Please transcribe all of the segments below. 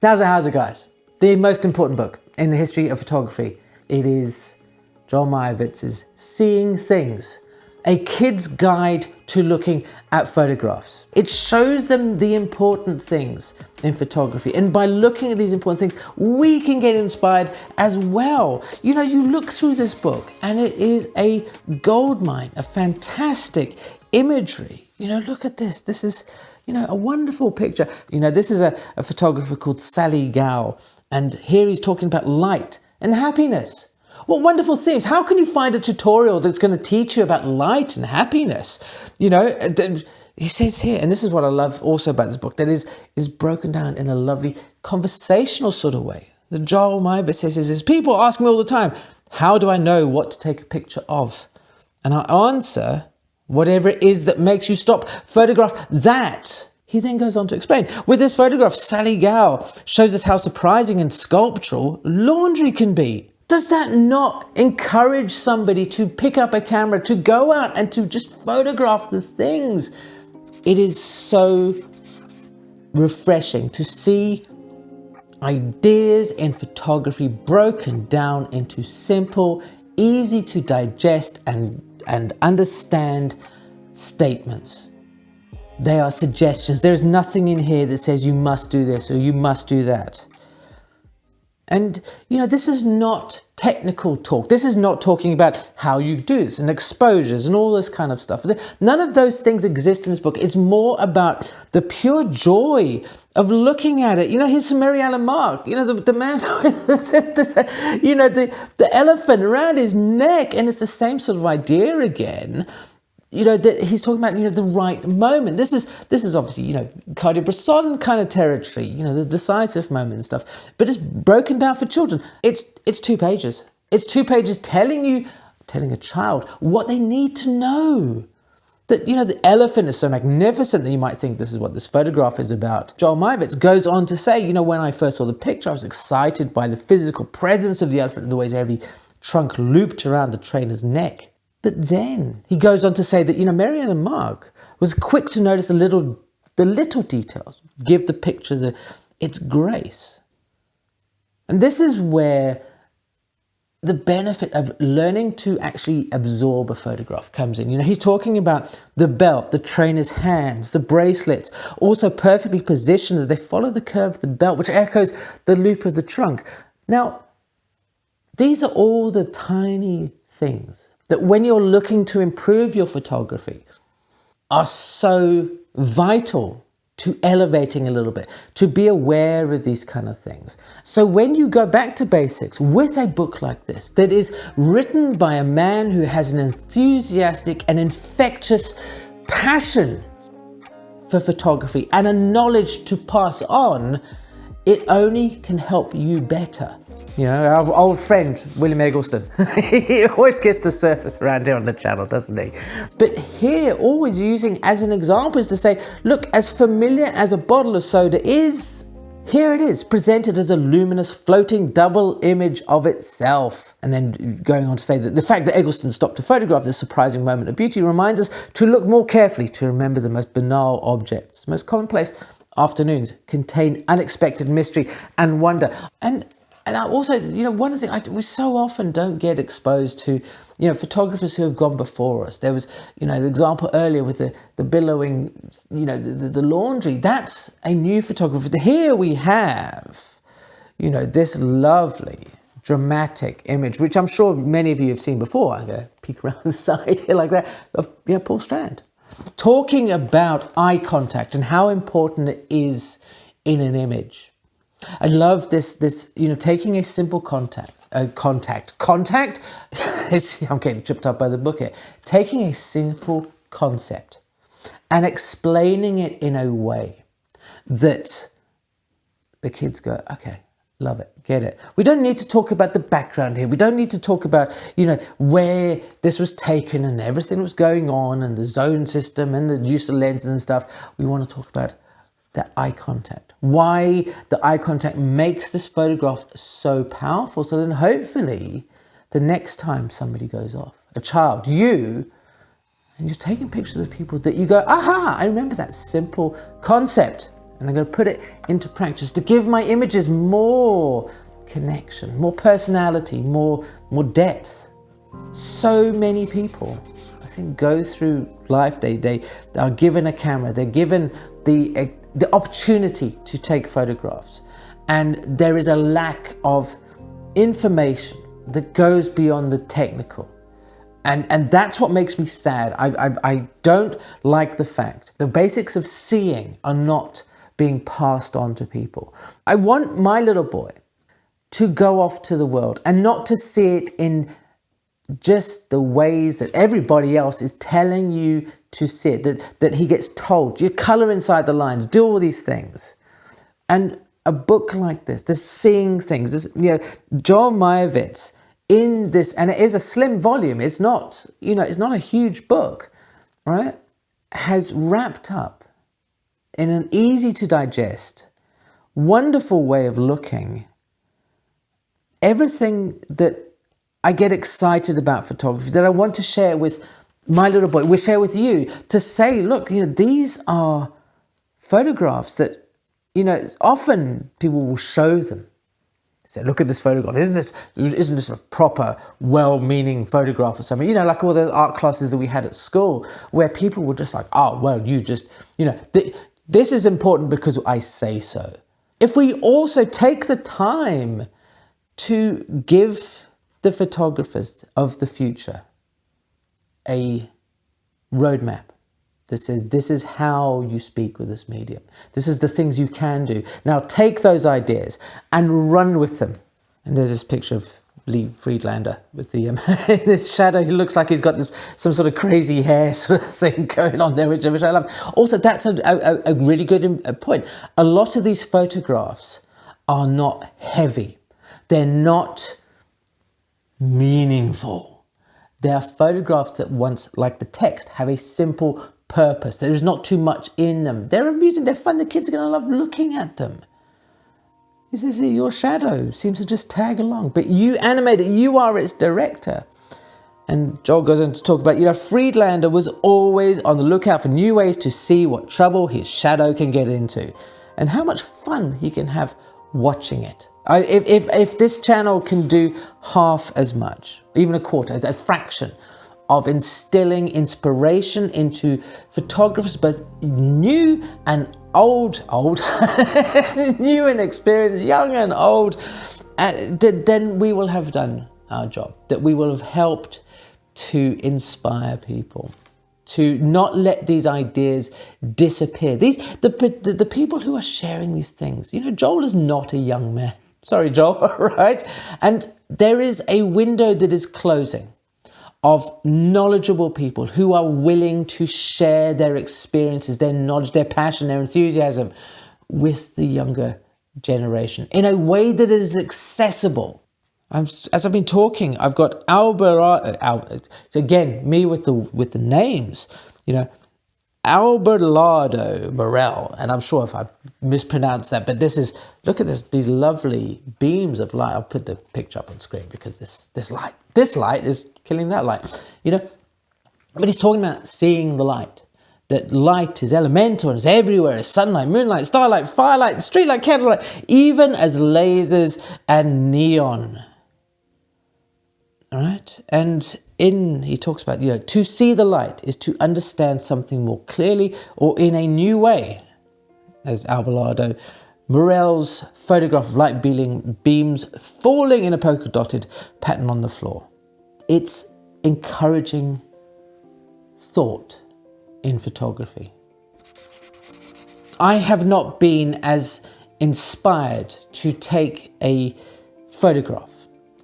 How's it, how's it guys? The most important book in the history of photography. It is Joel Meyerowitz' Seeing Things, a kid's guide to looking at photographs. It shows them the important things in photography. And by looking at these important things, we can get inspired as well. You know, you look through this book and it is a goldmine, a fantastic imagery. You know, look at this. This is you know, a wonderful picture. You know, this is a, a photographer called Sally Gall, and here he's talking about light and happiness. What wonderful themes. How can you find a tutorial that's going to teach you about light and happiness? You know, uh, he says here, and this is what I love also about this book, that is, is broken down in a lovely conversational sort of way. The Joel Meyerowitz says is, people ask me all the time, how do I know what to take a picture of? And I answer, whatever it is that makes you stop, photograph that. He then goes on to explain. With this photograph, Sally Gall shows us how surprising and sculptural laundry can be. Does that not encourage somebody to pick up a camera, to go out and to just photograph the things? It is so refreshing to see ideas in photography broken down into simple, easy to digest and and understand statements. They are suggestions. There's nothing in here that says you must do this or you must do that. And, you know, this is not technical talk. This is not talking about how you do this and exposures and all this kind of stuff. None of those things exist in this book. It's more about the pure joy of looking at it. You know, here's Mary Ellen Mark, you know, the, the man, you know, the, the elephant around his neck. And it's the same sort of idea again you know that he's talking about you know the right moment. This is this is obviously you know Cartier-Bresson kind of territory you know the decisive moment and stuff but it's broken down for children. It's it's two pages. It's two pages telling you telling a child what they need to know. That you know the elephant is so magnificent that you might think this is what this photograph is about. Joel Meyerowitz goes on to say you know when I first saw the picture I was excited by the physical presence of the elephant and the way his heavy trunk looped around the trainer's neck but then he goes on to say that, you know, Marianne Ellen Mark was quick to notice the little, the little details, give the picture the, its grace. And this is where the benefit of learning to actually absorb a photograph comes in. You know, he's talking about the belt, the trainer's hands, the bracelets, also perfectly positioned that they follow the curve of the belt, which echoes the loop of the trunk. Now, these are all the tiny things that when you're looking to improve your photography are so vital to elevating a little bit, to be aware of these kind of things. So when you go back to basics with a book like this, that is written by a man who has an enthusiastic and infectious passion for photography and a knowledge to pass on, it only can help you better. You know, our old friend, William Eggleston, he always gets to surface around here on the channel, doesn't he? But here, always using as an example is to say, look, as familiar as a bottle of soda is, here it is, presented as a luminous floating double image of itself. And then going on to say that the fact that Eggleston stopped to photograph this surprising moment of beauty reminds us to look more carefully to remember the most banal objects, most commonplace afternoons contain unexpected mystery and wonder. And and I also, you know, one of the things, I, we so often don't get exposed to, you know, photographers who have gone before us. There was, you know, the example earlier with the, the billowing, you know, the, the laundry. That's a new photographer. Here we have, you know, this lovely, dramatic image, which I'm sure many of you have seen before. I'm going to peek around the side here like that, of, you know, Paul Strand. Talking about eye contact and how important it is in an image. I love this, this, you know, taking a simple contact, uh, contact, contact, I'm getting tripped up by the book here, taking a simple concept and explaining it in a way that the kids go, okay, love it, get it. We don't need to talk about the background here. We don't need to talk about, you know, where this was taken and everything was going on and the zone system and the use of lenses and stuff. We want to talk about that eye contact, why the eye contact makes this photograph so powerful. So then hopefully the next time somebody goes off, a child, you, and you're taking pictures of people that you go, aha, I remember that simple concept. and I'm going to put it into practice to give my images more connection, more personality, more, more depth. So many people, I think, go through life, they, they are given a camera, they're given the, the opportunity to take photographs. And there is a lack of information that goes beyond the technical. And, and that's what makes me sad. I, I, I don't like the fact the basics of seeing are not being passed on to people. I want my little boy to go off to the world and not to see it in just the ways that everybody else is telling you to sit, that, that he gets told, you color inside the lines, do all these things. And a book like this, the seeing things, this, you know, Joel Meyerowitz in this, and it is a slim volume, it's not, you know, it's not a huge book, right? Has wrapped up in an easy to digest, wonderful way of looking everything that I get excited about photography, that I want to share with my little boy, we share with you, to say, look, you know, these are photographs that, you know, often people will show them. Say, look at this photograph. Isn't this isn't this a proper, well-meaning photograph or something? You know, like all the art classes that we had at school, where people were just like, "Oh, well, you just, you know, th this is important because I say so." If we also take the time to give the photographers of the future a roadmap that says this is how you speak with this medium. This is the things you can do. Now take those ideas and run with them. And there's this picture of Lee Friedlander with the um, this shadow. He looks like he's got this, some sort of crazy hair sort of thing going on there, which, which I love. Also, that's a, a, a really good um, point. A lot of these photographs are not heavy. They're not meaningful. They are photographs that once, like the text, have a simple purpose. There's not too much in them. They're amusing, they're fun, the kids are going to love looking at them. You see, your shadow seems to just tag along, but you animate it, you are its director. And Joel goes on to talk about, you know, Friedlander was always on the lookout for new ways to see what trouble his shadow can get into and how much fun he can have watching it. I, if, if, if this channel can do half as much, even a quarter, a fraction of instilling inspiration into photographers, both new and old, old, new and experienced, young and old, uh, then we will have done our job, that we will have helped to inspire people to not let these ideas disappear. These the, the, the people who are sharing these things. You know, Joel is not a young man. Sorry, Joel, right? And there is a window that is closing of knowledgeable people who are willing to share their experiences, their knowledge, their passion, their enthusiasm with the younger generation in a way that is accessible. I'm, as I've been talking, I've got Albert, uh, Albert, again, me with the, with the names, you know, Abelardo Morell, and I'm sure if I've mispronounced that, but this is, look at this, these lovely beams of light. I'll put the picture up on screen because this, this light, this light is killing that light, you know. But he's talking about seeing the light, that light is elemental and it's everywhere, it's sunlight, moonlight, starlight, firelight, streetlight, candlelight, even as lasers and neon. All right, and in, he talks about, you know, to see the light is to understand something more clearly or in a new way, as Abelardo Morell's photograph of light beams falling in a polka dotted pattern on the floor. It's encouraging thought in photography. I have not been as inspired to take a photograph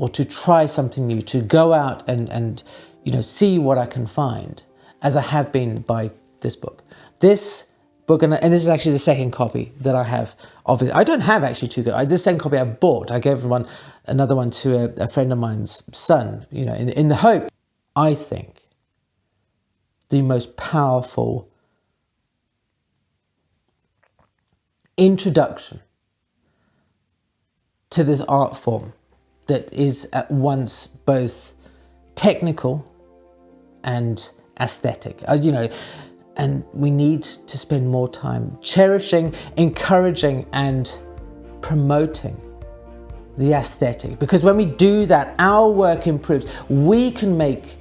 or to try something new, to go out and, and you know, see what I can find, as I have been by this book. This book, and, and this is actually the second copy that I have of it. I don't have actually two, this second copy I bought. I gave one, another one to a, a friend of mine's son, you know, in, in the hope, I think, the most powerful introduction to this art form that is at once both technical and aesthetic. Uh, you know, And we need to spend more time cherishing, encouraging, and promoting the aesthetic. Because when we do that, our work improves. We can make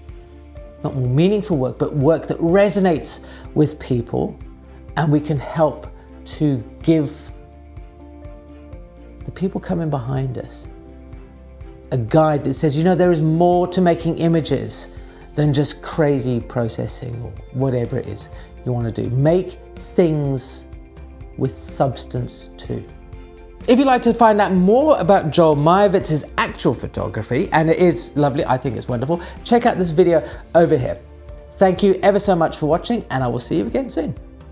not more meaningful work, but work that resonates with people, and we can help to give the people coming behind us a guide that says, you know, there is more to making images than just crazy processing or whatever it is you want to do. Make things with substance too. If you'd like to find out more about Joel Meyerowitz's actual photography, and it is lovely, I think it's wonderful, check out this video over here. Thank you ever so much for watching, and I will see you again soon.